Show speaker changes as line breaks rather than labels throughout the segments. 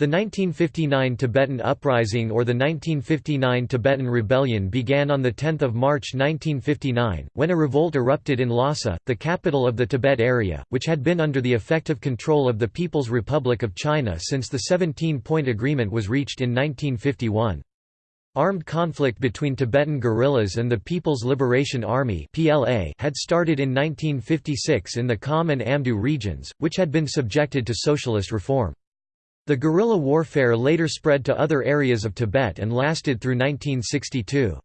The 1959 Tibetan Uprising or the 1959 Tibetan Rebellion began on 10 March 1959, when a revolt erupted in Lhasa, the capital of the Tibet area, which had been under the effective control of the People's Republic of China since the 17-point agreement was reached in 1951. Armed conflict between Tibetan guerrillas and the People's Liberation Army had started in 1956 in the Kham and Amdo regions, which had been subjected to socialist reform. The guerrilla warfare later spread to other areas of Tibet and lasted through 1962.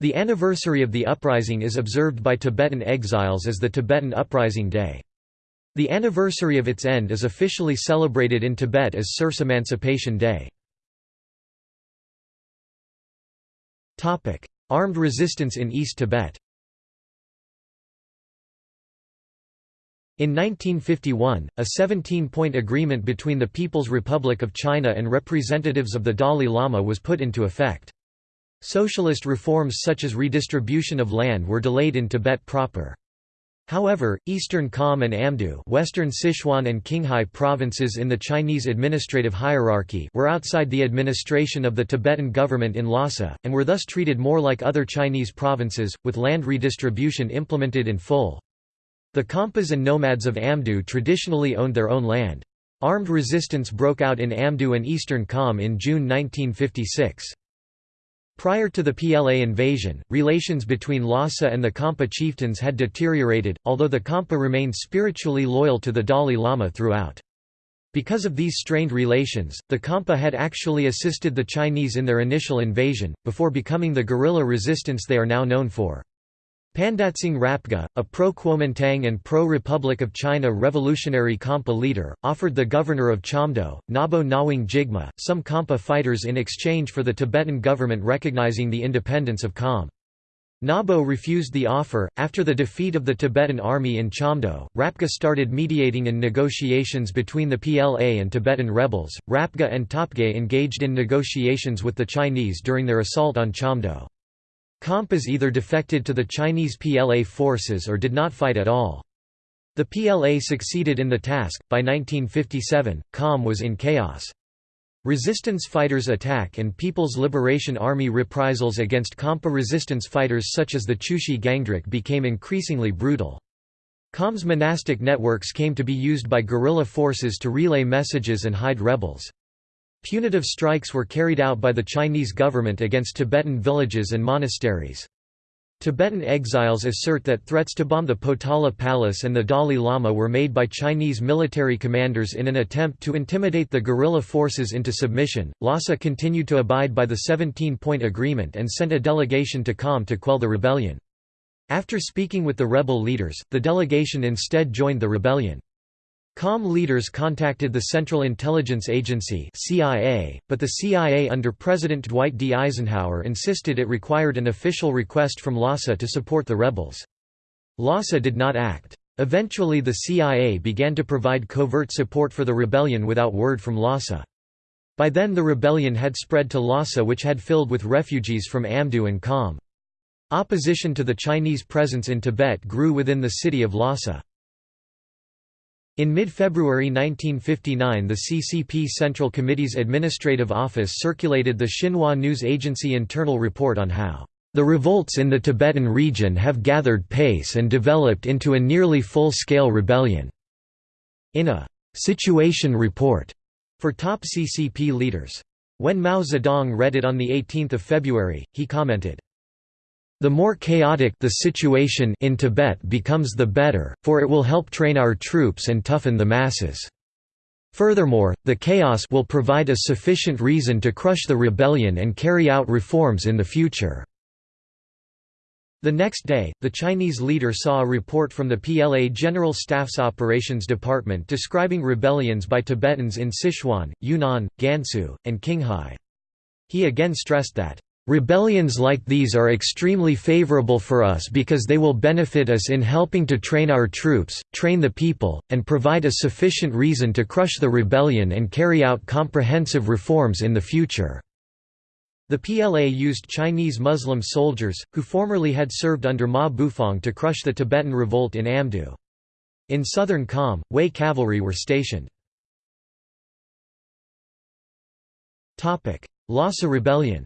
The anniversary of the uprising is observed by Tibetan exiles as the Tibetan Uprising Day. The anniversary of its end is officially celebrated in Tibet as Serfs Emancipation Day. Armed resistance in East Tibet In 1951, a 17-point agreement between the People's Republic of China and representatives of the Dalai Lama was put into effect. Socialist reforms such as redistribution of land were delayed in Tibet proper. However, Eastern Kham and Amdo Western Sichuan and Qinghai provinces in the Chinese administrative hierarchy were outside the administration of the Tibetan government in Lhasa, and were thus treated more like other Chinese provinces, with land redistribution implemented in full. The Khampas and nomads of Amdo traditionally owned their own land. Armed resistance broke out in Amdo and Eastern Kham in June 1956. Prior to the PLA invasion, relations between Lhasa and the Khampa chieftains had deteriorated, although the Khampa remained spiritually loyal to the Dalai Lama throughout. Because of these strained relations, the Khampa had actually assisted the Chinese in their initial invasion, before becoming the guerrilla resistance they are now known for. Pandatsang Rapga, a pro-Kuomintang and pro-Republic of China revolutionary Khampa leader, offered the governor of Chamdo, Ngabo Ngawang Jigme, some Khampa fighters in exchange for the Tibetan government recognizing the independence of Kham. Ngabo refused the offer. After the defeat of the Tibetan army in Chamdo, Rapga started mediating in negotiations between the PLA and Tibetan rebels. Rapga and Topge engaged in negotiations with the Chinese during their assault on Chamdo. Khampas either defected to the Chinese PLA forces or did not fight at all. The PLA succeeded in the task. By 1957, Kham was in chaos. Resistance fighters' attack and People's Liberation Army reprisals against Khampa resistance fighters such as the Chushi Gangdruk became increasingly brutal. Kham's monastic networks came to be used by guerrilla forces to relay messages and hide rebels. Punitive strikes were carried out by the Chinese government against Tibetan villages and monasteries. Tibetan exiles assert that threats to bomb the Potala Palace and the Dalai Lama were made by Chinese military commanders in an attempt to intimidate the guerrilla forces into submission. Lhasa continued to abide by the 17 point agreement and sent a delegation to Kham to quell the rebellion. After speaking with the rebel leaders, the delegation instead joined the rebellion. Kham leaders contacted the Central Intelligence Agency CIA, but the CIA under President Dwight D. Eisenhower insisted it required an official request from Lhasa to support the rebels. Lhasa did not act. Eventually the CIA began to provide covert support for the rebellion without word from Lhasa. By then the rebellion had spread to Lhasa which had filled with refugees from Amdo and Kham. Opposition to the Chinese presence in Tibet grew within the city of Lhasa. In mid-February 1959 the CCP Central Committee's administrative office circulated the Xinhua News Agency internal report on how the revolts in the Tibetan region have gathered pace and developed into a nearly full-scale rebellion." In a «situation report» for top CCP leaders. When Mao Zedong read it on 18 February, he commented, the more chaotic the situation in Tibet becomes the better, for it will help train our troops and toughen the masses. Furthermore, the chaos will provide a sufficient reason to crush the rebellion and carry out reforms in the future. The next day, the Chinese leader saw a report from the PLA General Staff's Operations Department describing rebellions by Tibetans in Sichuan, Yunnan, Gansu, and Qinghai. He again stressed that, Rebellions like these are extremely favorable for us because they will benefit us in helping to train our troops, train the people, and provide a sufficient reason to crush the rebellion and carry out comprehensive reforms in the future." The PLA used Chinese Muslim soldiers, who formerly had served under Ma Bufang to crush the Tibetan revolt in Amdo. In southern Kham, Hui cavalry were stationed. Lhasa Rebellion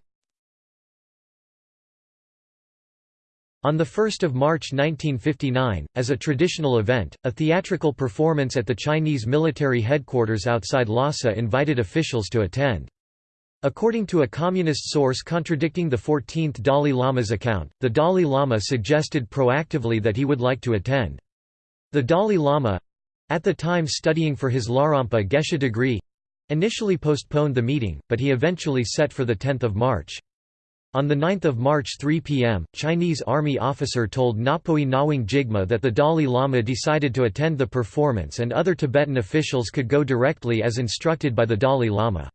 On 1 March 1959, as a traditional event, a theatrical performance at the Chinese military headquarters outside Lhasa invited officials to attend. According to a communist source contradicting the 14th Dalai Lama's account, the Dalai Lama suggested proactively that he would like to attend. The Dalai Lama—at the time studying for his Larampa Geshe degree—initially postponed the meeting, but he eventually set for 10 March. On 9 March 3 p.m., Chinese army officer told Ngapoi Ngawang Jigme that the Dalai Lama decided to attend the performance and other Tibetan officials could go directly as instructed by the Dalai Lama.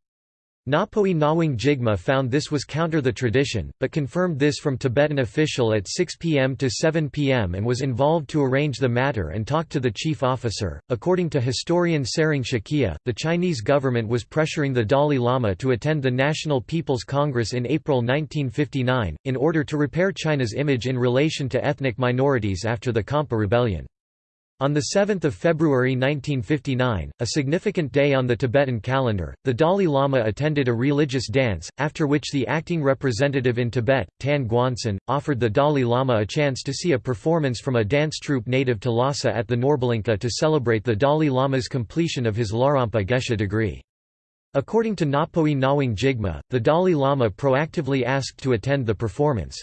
Ngapoi Ngawang Jigme found this was counter the tradition, but confirmed this from Tibetan official at 6 pm to 7 pm and was involved to arrange the matter and talk to the chief officer. According to historian Tsering Shakya, the Chinese government was pressuring the Dalai Lama to attend the National People's Congress in April 1959, in order to repair China's image in relation to ethnic minorities after the Khampa rebellion. On 7 February 1959, a significant day on the Tibetan calendar, the Dalai Lama attended a religious dance, after which the acting representative in Tibet, Tan Guansan, offered the Dalai Lama a chance to see a performance from a dance troupe native to Lhasa at the Norbulingka to celebrate the Dalai Lama's completion of his Larampa Geshe degree. According to Ngapoi Ngawang Jigme, the Dalai Lama proactively asked to attend the performance.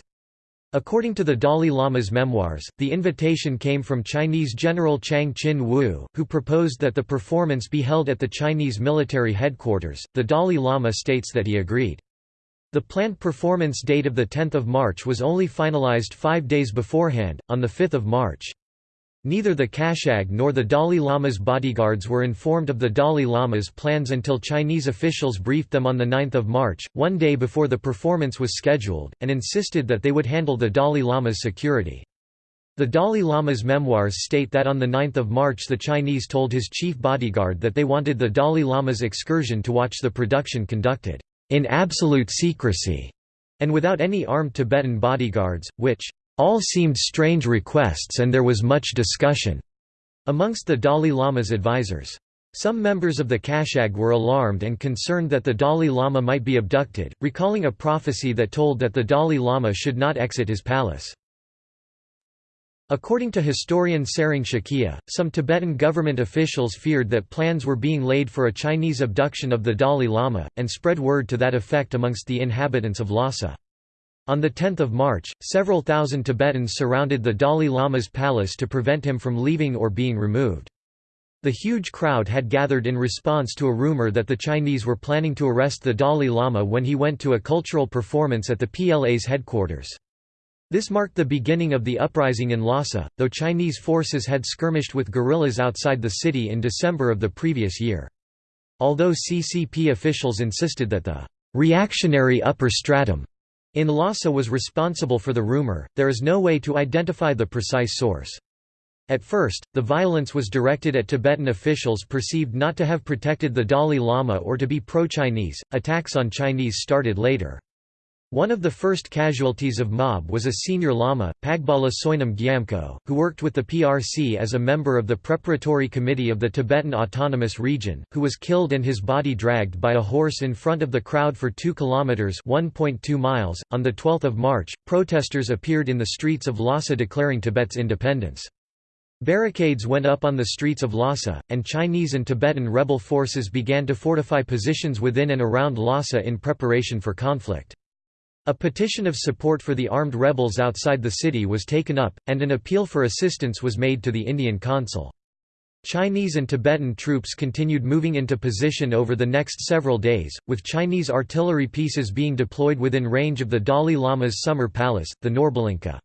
According to the Dalai Lama's memoirs, the invitation came from Chinese General Chang Chin Wu, who proposed that the performance be held at the Chinese military headquarters. The Dalai Lama states that he agreed. The planned performance date of 10 March was only finalized five days beforehand, on 5 March. Neither the Kashag nor the Dalai Lama's bodyguards were informed of the Dalai Lama's plans until Chinese officials briefed them on 9 March, one day before the performance was scheduled, and insisted that they would handle the Dalai Lama's security. The Dalai Lama's memoirs state that on 9 March the Chinese told his chief bodyguard that they wanted the Dalai Lama's excursion to watch the production conducted, "...in absolute secrecy", and without any armed Tibetan bodyguards, which all seemed strange requests and there was much discussion amongst the Dalai Lama's advisors. Some members of the Kashag were alarmed and concerned that the Dalai Lama might be abducted, recalling a prophecy that told that the Dalai Lama should not exit his palace. According to historian Tsering Shakya, some Tibetan government officials feared that plans were being laid for a Chinese abduction of the Dalai Lama, and spread word to that effect amongst the inhabitants of Lhasa. On 10 March, several thousand Tibetans surrounded the Dalai Lama's palace to prevent him from leaving or being removed. The huge crowd had gathered in response to a rumor that the Chinese were planning to arrest the Dalai Lama when he went to a cultural performance at the PLA's headquarters. This marked the beginning of the uprising in Lhasa, though Chinese forces had skirmished with guerrillas outside the city in December of the previous year. Although CCP officials insisted that the reactionary upper stratum in Lhasa was responsible for the rumor, there is no way to identify the precise source. At first, the violence was directed at Tibetan officials perceived not to have protected the Dalai Lama or to be pro-Chinese. Attacks on Chinese started later. One of the first casualties of mob was a senior lama, Pagbala Soinam Gyamko, who worked with the PRC as a member of the preparatory committee of the Tibetan Autonomous Region, who was killed and his body dragged by a horse in front of the crowd for 2 kilometers (1.2 miles). On the 12th of March, protesters appeared in the streets of Lhasa declaring Tibet's independence. Barricades went up on the streets of Lhasa, and Chinese and Tibetan rebel forces began to fortify positions within and around Lhasa in preparation for conflict. A petition of support for the armed rebels outside the city was taken up, and an appeal for assistance was made to the Indian consul. Chinese and Tibetan troops continued moving into position over the next several days, with Chinese artillery pieces being deployed within range of the Dalai Lama's summer palace, the Norbulingka.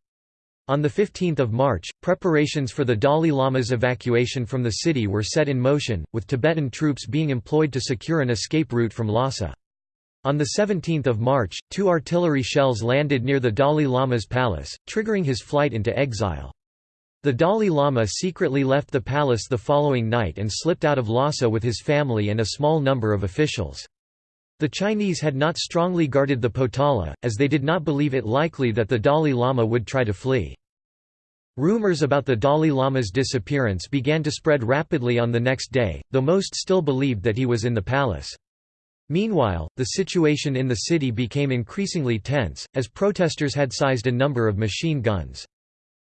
On 15 March, preparations for the Dalai Lama's evacuation from the city were set in motion, with Tibetan troops being employed to secure an escape route from Lhasa. On 17 March, two artillery shells landed near the Dalai Lama's palace, triggering his flight into exile. The Dalai Lama secretly left the palace the following night and slipped out of Lhasa with his family and a small number of officials. The Chinese had not strongly guarded the Potala, as they did not believe it likely that the Dalai Lama would try to flee. Rumors about the Dalai Lama's disappearance began to spread rapidly on the next day, though most still believed that he was in the palace. Meanwhile, the situation in the city became increasingly tense, as protesters had seized a number of machine guns.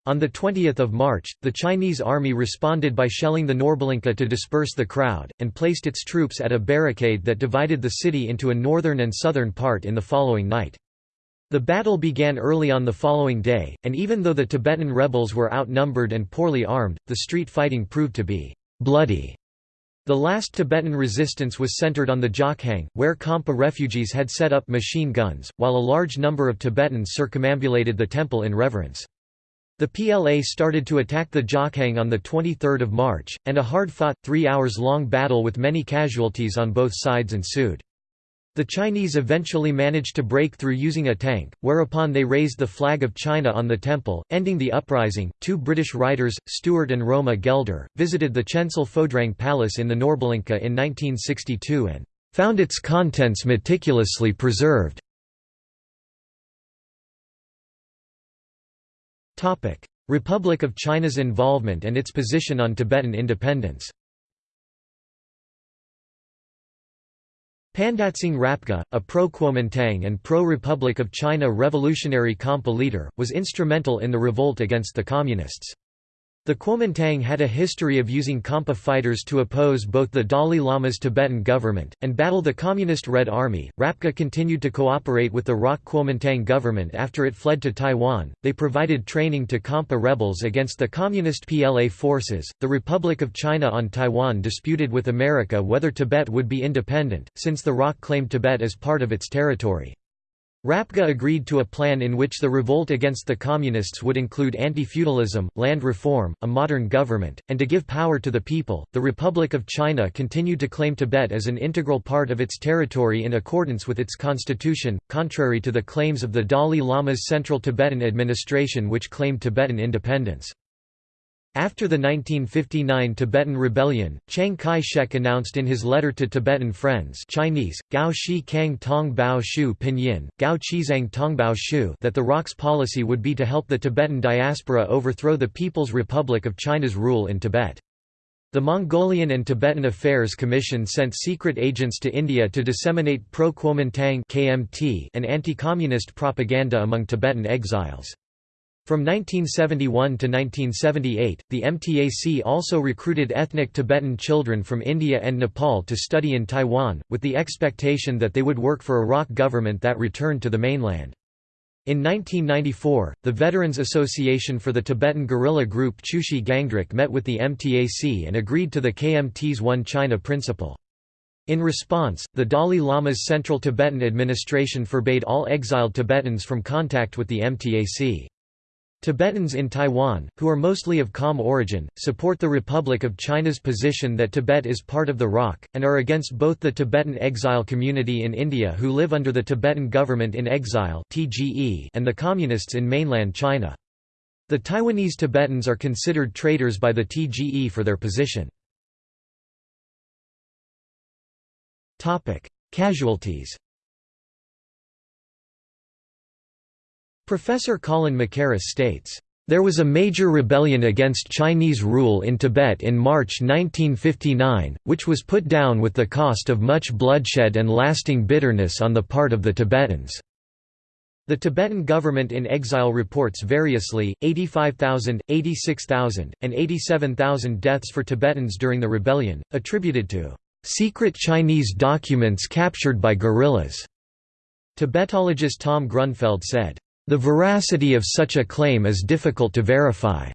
On 20 March, the Chinese army responded by shelling the Norbulingka to disperse the crowd, and placed its troops at a barricade that divided the city into a northern and southern part in the following night. The battle began early on the following day, and even though the Tibetan rebels were outnumbered and poorly armed, the street fighting proved to be bloody. The last Tibetan resistance was centered on the Jokhang, where Khampa refugees had set up machine guns, while a large number of Tibetans circumambulated the temple in reverence. The PLA started to attack the Jokhang on 23 March, and a hard-fought, three hours long battle with many casualties on both sides ensued. The Chinese eventually managed to break through using a tank, whereupon they raised the flag of China on the temple, ending the uprising. Two British writers, Stuart and Roma Gelder, visited the Chensel Phodrang Palace in the Norbulingka in 1962 and found its contents meticulously preserved. Republic of China's involvement and its position on Tibetan independence Pandatsang Rapga, a pro-Kuomintang and pro-Republic of China revolutionary Khampa leader, was instrumental in the revolt against the Communists. The Kuomintang had a history of using Khampa fighters to oppose both the Dalai Lama's Tibetan government, and battle the Communist Red Army. Rapga continued to cooperate with the ROC Kuomintang government after it fled to Taiwan. They provided training to Khampa rebels against the Communist PLA forces. The Republic of China on Taiwan disputed with America whether Tibet would be independent, since the ROC claimed Tibet as part of its territory. Rapga agreed to a plan in which the revolt against the Communists would include anti-feudalism, land reform, a modern government, and to give power to the people. The Republic of China continued to claim Tibet as an integral part of its territory in accordance with its constitution, contrary to the claims of the Dalai Lama's Central Tibetan Administration which claimed Tibetan independence. After the 1959 Tibetan Rebellion, Chiang Kai-shek announced in his letter to Tibetan friends Chinese, Gao Shi Kang Tong Bao Shu Pinyin, Gao Qizang Tongbao Shu that the ROC's policy would be to help the Tibetan diaspora overthrow the People's Republic of China's rule in Tibet. The Mongolian and Tibetan Affairs Commission sent secret agents to India to disseminate pro-Kuomintang and anti-communist propaganda among Tibetan exiles. From 1971 to 1978, the MTAC also recruited ethnic Tibetan children from India and Nepal to study in Taiwan, with the expectation that they would work for a ROC government that returned to the mainland. In 1994, the Veterans Association for the Tibetan guerrilla group Chushi Gangdruk met with the MTAC and agreed to the KMT's One China principle. In response, the Dalai Lama's Central Tibetan Administration forbade all exiled Tibetans from contact with the MTAC. Tibetans in Taiwan, who are mostly of Kham origin, support the Republic of China's position that Tibet is part of the ROC, and are against both the Tibetan exile community in India who live under the Tibetan Government in Exile and the Communists in mainland China. The Taiwanese Tibetans are considered traitors by the TGE for their position. Casualties Professor Colin Mackerras states, "...there was a major rebellion against Chinese rule in Tibet in March 1959, which was put down with the cost of much bloodshed and lasting bitterness on the part of the Tibetans." The Tibetan government in exile reports variously, 85,000, 86,000, and 87,000 deaths for Tibetans during the rebellion, attributed to "...secret Chinese documents captured by guerrillas." Tibetologist Tom Grunfeld said, the veracity of such a claim is difficult to verify.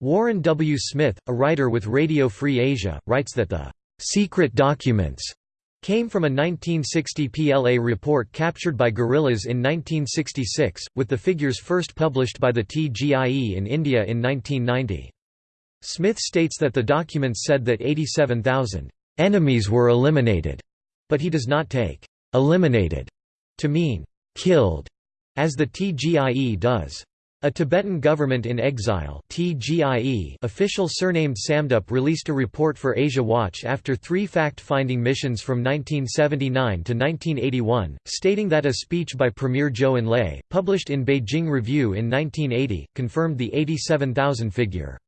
Warren W. Smith, a writer with Radio Free Asia, writes that the secret documents came from a 1960 PLA report captured by guerrillas in 1966, with the figures first published by the TGIE in India in 1990. Smith states that the documents said that 87,000 enemies were eliminated, but he does not take eliminated to mean killed as the TGIE does. A Tibetan Government in Exile TGIE official surnamed Samdup released a report for Asia Watch after three fact-finding missions from 1979 to 1981, stating that a speech by Premier Zhou Enlai, published in Beijing Review in 1980, confirmed the 87,000 figure.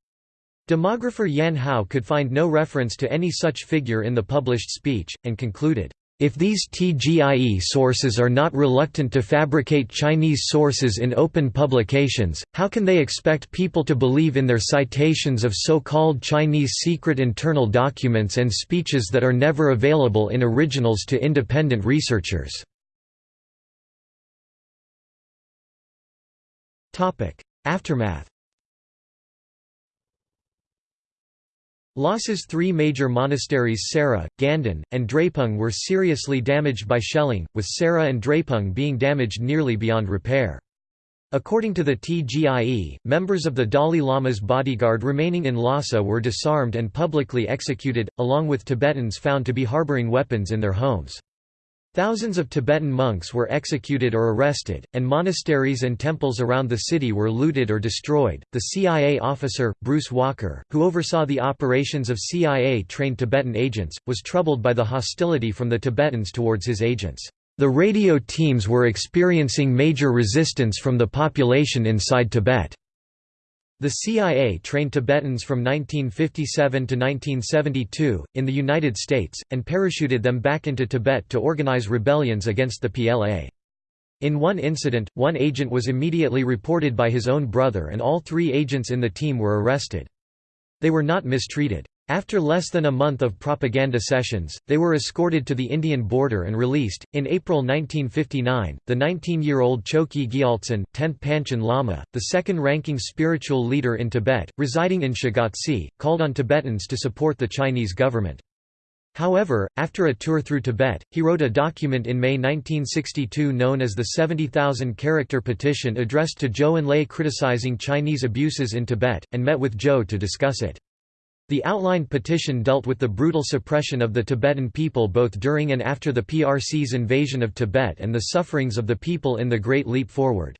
Demographer Yan Hao could find no reference to any such figure in the published speech, and concluded, If these TGIE sources are not reluctant to fabricate Chinese sources in open publications, how can they expect people to believe in their citations of so-called Chinese secret internal documents and speeches that are never available in originals to independent researchers? Aftermath Lhasa's three major monasteries Sera, Ganden, and Drepung were seriously damaged by shelling, with Sera and Drepung being damaged nearly beyond repair. According to the TGIE, members of the Dalai Lama's bodyguard remaining in Lhasa were disarmed and publicly executed, along with Tibetans found to be harboring weapons in their homes. Thousands of Tibetan monks were executed or arrested, and monasteries and temples around the city were looted or destroyed. The CIA officer, Bruce Walker, who oversaw the operations of CIA trained Tibetan agents, was troubled by the hostility from the Tibetans towards his agents. The radio teams were experiencing major resistance from the population inside Tibet. The CIA trained Tibetans from 1957 to 1972, in the United States, and parachuted them back into Tibet to organize rebellions against the PLA. In one incident, one agent was immediately reported by his own brother and all three agents in the team were arrested. They were not mistreated. After less than a month of propaganda sessions, they were escorted to the Indian border and released. In April 1959, the 19 year old Chokyi Gyaltsen, 10th Panchen Lama, the second ranking spiritual leader in Tibet, residing in Shigatse, called on Tibetans to support the Chinese government. However, after a tour through Tibet, he wrote a document in May 1962 known as the 70,000 character petition addressed to Zhou Enlai criticizing Chinese abuses in Tibet, and met with Zhou to discuss it. The outlined petition dealt with the brutal suppression of the Tibetan people both during and after the PRC's invasion of Tibet and the sufferings of the people in the Great Leap Forward.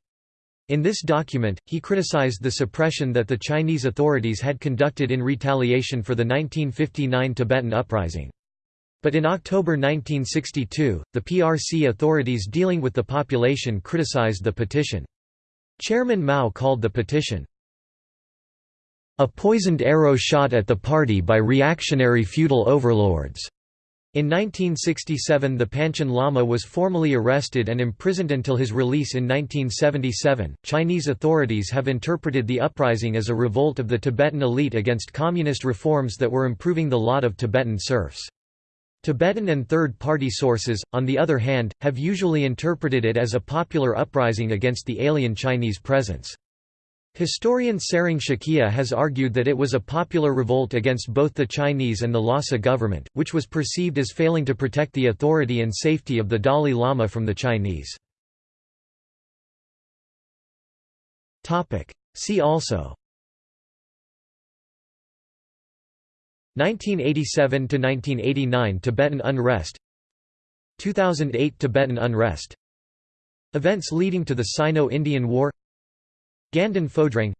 In this document, he criticized the suppression that the Chinese authorities had conducted in retaliation for the 1959 Tibetan uprising. But in October 1962, the PRC authorities dealing with the population criticized the petition. Chairman Mao called the petition, a poisoned arrow shot at the party by reactionary feudal overlords. In 1967 the Panchen Lama was formally arrested and imprisoned until his release in 1977. Chinese authorities have interpreted the uprising as a revolt of the Tibetan elite against communist reforms that were improving the lot of Tibetan serfs. Tibetan and third-party sources, on the other hand, have usually interpreted it as a popular uprising against the alien Chinese presence. Historian Tsering Shakya has argued that it was a popular revolt against both the Chinese and the Lhasa government, which was perceived as failing to protect the authority and safety of the Dalai Lama from the Chinese. See also. 1987–1989 Tibetan unrest. 2008 Tibetan unrest. Events leading to the Sino-Indian War Ganden Phodrang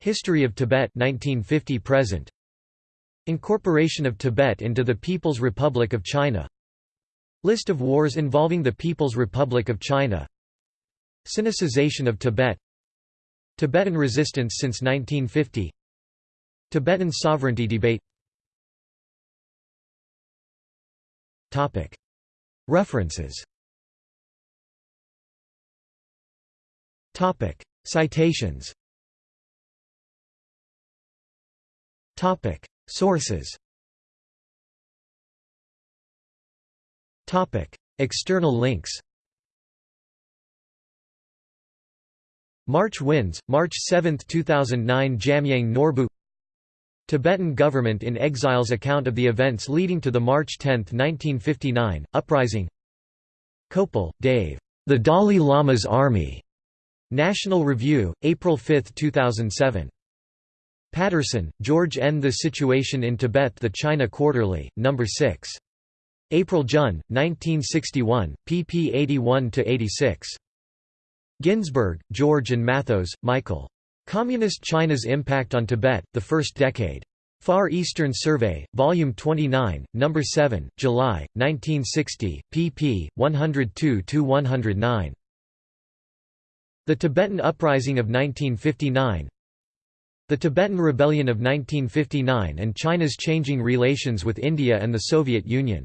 History of Tibet 1950 present. Incorporation of Tibet into the People's Republic of China. List of wars involving the People's Republic of China. Sinicization of Tibet. Tibetan resistance since 1950 Tibetan sovereignty debate. References Citations. Topic. Sources. Topic. External links. March Winds, March 7, 2009 Jamyang Norbu. Tibetan government in exile's account of the events leading to the March 10, 1959, uprising. Kopel, Dave. The Dalai Lama's Army. National Review, April 5, 2007. Patterson, George N. The Situation in Tibet The China Quarterly, No. 6. April Jun, 1961, pp 81–86. Ginsberg, George and Mathos, Michael. Communist China's Impact on Tibet, The First Decade. Far Eastern Survey, Volume 29, No. 7, July, 1960, pp. 102–109. The Tibetan Uprising of 1959 The Tibetan Rebellion of 1959 and China's changing relations with India and the Soviet Union